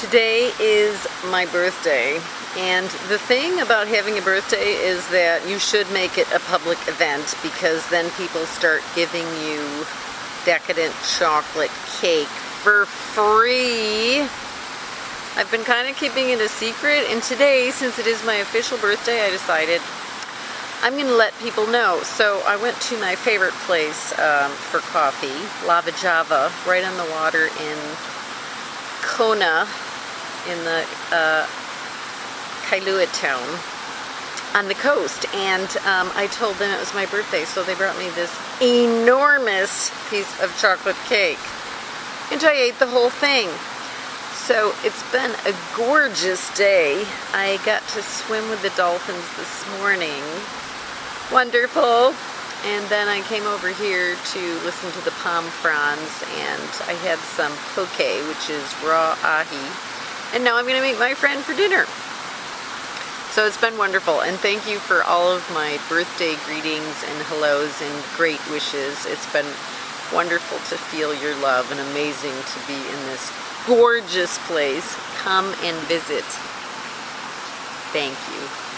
Today is my birthday, and the thing about having a birthday is that you should make it a public event because then people start giving you decadent chocolate cake for free. I've been kind of keeping it a secret, and today, since it is my official birthday, I decided I'm going to let people know. So I went to my favorite place um, for coffee, Lava Java, right on the water in Kona, in the uh, Kailua town on the coast. And um, I told them it was my birthday, so they brought me this enormous piece of chocolate cake. And I ate the whole thing. So it's been a gorgeous day. I got to swim with the dolphins this morning wonderful. And then I came over here to listen to the palm fronds and I had some poke, which is raw ahi. And now I'm going to meet my friend for dinner. So it's been wonderful and thank you for all of my birthday greetings and hellos and great wishes. It's been wonderful to feel your love and amazing to be in this gorgeous place. Come and visit. Thank you.